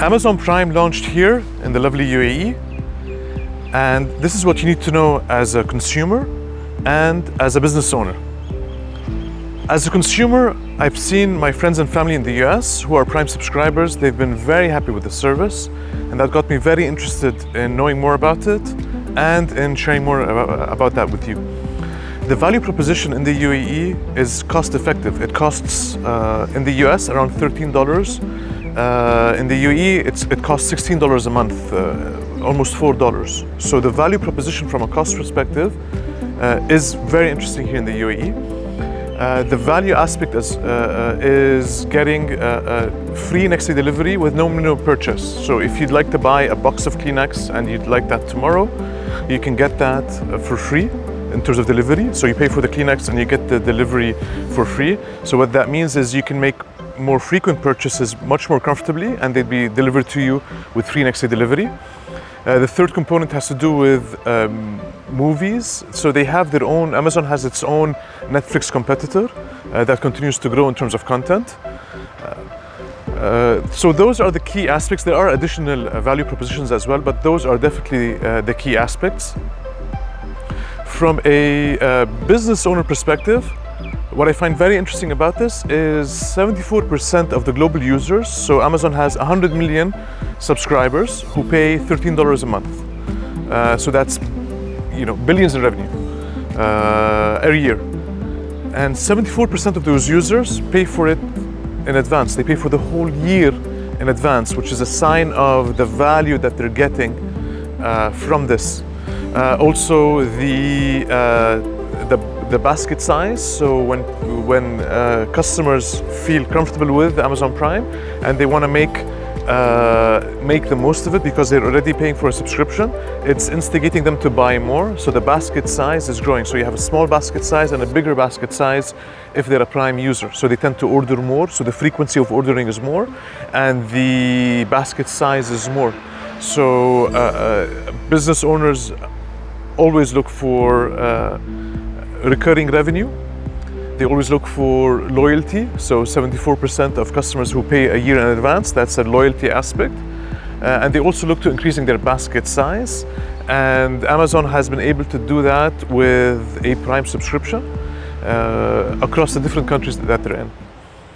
Amazon Prime launched here in the lovely UAE and this is what you need to know as a consumer and as a business owner. As a consumer, I've seen my friends and family in the US who are Prime subscribers. They've been very happy with the service and that got me very interested in knowing more about it and in sharing more about, that with you. The value proposition in the UAE is cost effective. It costs uh, in the US around $13. Uh, in the UAE, it costs $16 a month, uh, almost $4. So the value proposition from a cost perspective uh, is very interesting here in the UAE. Uh, the value aspect is, uh, uh is getting free next day delivery with no minimum purchase. So if you'd like to buy a box of Kleenex and you'd like that tomorrow, you can get that for free in terms of delivery. So you pay for the Kleenex and you get the delivery for free. So what that means is you can make more frequent purchases much more comfortably and they'd be delivered to you with free next day delivery. Uh, the third component has to do with um, movies. So they have their own, Amazon has its own Netflix competitor uh, that continues to grow in terms of content. Uh, uh so those are the key aspects. There are additional uh, value propositions as well, but those are definitely uh, the key aspects. From a business owner perspective, what I find very interesting about this is 74% of the global users, so Amazon has 100 million subscribers who pay $13 a month. Uh, so that's you know billions in revenue uh, every year. And 74% of those users pay for it in advance. They pay for the whole year in advance, which is a sign of the value that they're getting uh, from this. Uh, also, the, uh, the the basket size. So when, when uh, customers feel comfortable with Amazon Prime and they want to make uh, make the most of it because they're already paying for a subscription, it's instigating them to buy more. So the basket size is growing. So you have a small basket size and a bigger basket size if they're a Prime user. So they tend to order more. So the frequency of ordering is more and the basket size is more. So uh, uh business owners always look for uh, recurring revenue. They always look for loyalty. So 74% of customers who pay a year in advance, that's a loyalty aspect. Uh, and they also look to increasing their basket size. And Amazon has been able to do that with a Prime subscription uh, across the different countries that they're in.